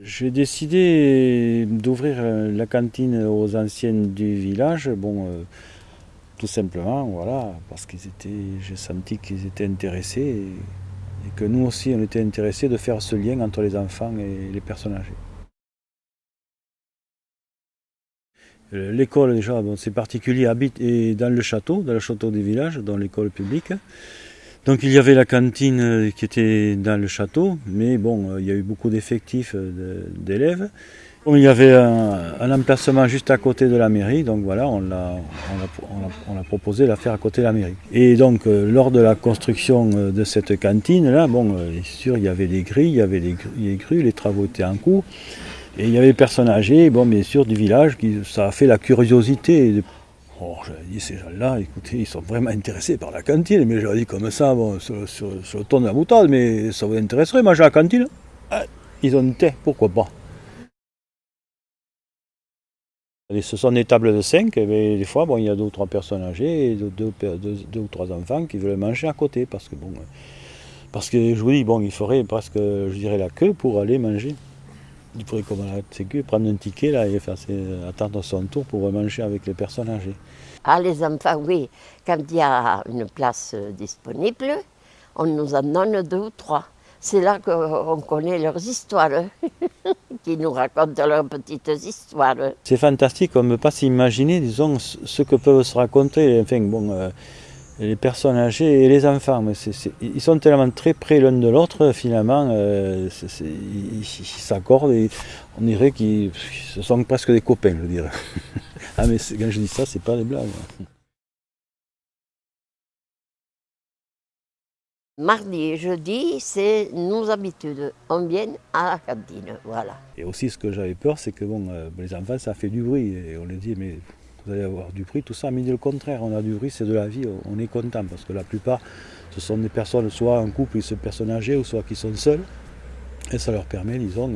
J'ai décidé d'ouvrir euh, la cantine aux anciennes du village, bon, euh, tout simplement, voilà, parce qu'ils étaient, j'ai senti qu'ils étaient intéressés et, et que nous aussi on était intéressés de faire ce lien entre les enfants et les personnes âgées. Euh, L'école déjà, bon, c'est particulier, habite est dans le château, dans le château du village, dans l'école publique. Donc il y avait la cantine euh, qui était dans le château, mais bon, euh, il y a eu beaucoup d'effectifs euh, d'élèves. Il y avait un, emplacement juste à côté de la mairie, donc voilà, on l'a on proposé de la faire à côté de la mairie. Et donc lors de la construction de cette cantine, là, bon, sûr, il y avait des grilles, il y avait des, des grues, les travaux étaient en cours. Et il y avait des personnes âgées, bon, bien sûr, du village, qui, ça a fait la curiosité Oh, j'avais dit, ces gens-là, écoutez, ils sont vraiment intéressés par la cantine. Mais j'avais dit comme ça, bon, sur, sur, le ton de la boutade, mais ça vous intéresserait, manger à la cantine? Ah, Ils ont tête, pourquoi pas? Ce sont des tables de 5, et des fois, bon, il y a deux ou trois personnes âgées, et deux, deux, ou trois enfants qui veulent manger à côté, parce que, bon, parce que je vous dis, bon, il faudrait presque, je dirais, la queue pour aller manger. Il pourrait comme la sécu prendre un ticket là, et faire ses, attendre son tour pour manger avec les personnes âgées. Ah, les enfants, oui. Quand il y a une place disponible, on nous en donne deux ou trois. C'est là qu'on connaît leurs histoires, qui nous racontent leurs petites histoires. C'est fantastique, on ne peut pas s'imaginer, disons, ce que peuvent se raconter. Enfin, bon, euh, les personnes âgées et les enfants. Mais c est, c est, ils sont tellement très près l'un de l'autre, finalement, euh, c est, ils s'accordent et on dirait qu'ils ce sont presque des copains, je dirais. ah mais quand je dis ça, c'est pas des blagues. Mardi et jeudi, c'est nos habitudes. On vient à la cantine, voilà. Et aussi, ce que j'avais peur, c'est que bon, euh, les enfants, ça fait du bruit. Et on les dit, mais vous allez avoir du bruit, tout ça, mais le contraire, on a du bruit, c'est de la vie, on est content, parce que la plupart, ce sont des personnes, soit en couple, ils sont personnes âgées, ou soit qui sont seules, et ça leur permet, disons,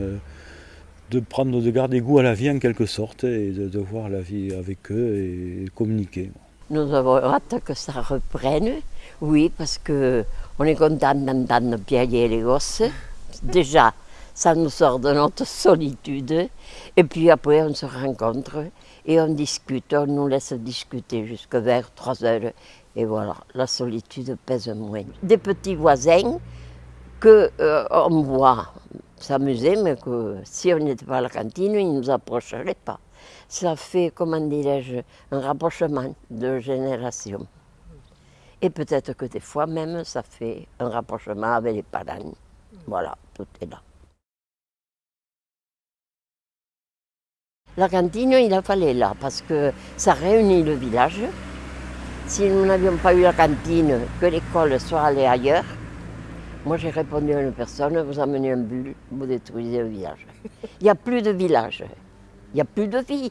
de prendre, de garder goût à la vie en quelque sorte, et de, de voir la vie avec eux et communiquer. Nous avons hâte que ça reprenne, oui, parce qu'on est content d'entendre piailler les gosses, déjà, ça nous sort de notre solitude, et puis après on se rencontre, et on discute, on nous laisse discuter jusqu'à vers 3 heures. Et voilà, la solitude pèse moins. Des petits voisins qu'on euh, voit s'amuser, mais que si on n'était pas à la cantine, ils ne nous approcheraient pas. Ça fait, comment dirais-je, un rapprochement de génération. Et peut-être que des fois même, ça fait un rapprochement avec les parents. Voilà, tout est là. La cantine, il a fallu là, parce que ça réunit le village. Si nous n'avions pas eu la cantine, que l'école soit allée ailleurs, moi j'ai répondu à une personne, vous amenez un bulle, vous détruisez le village. Il n'y a plus de village, il n'y a plus de vie.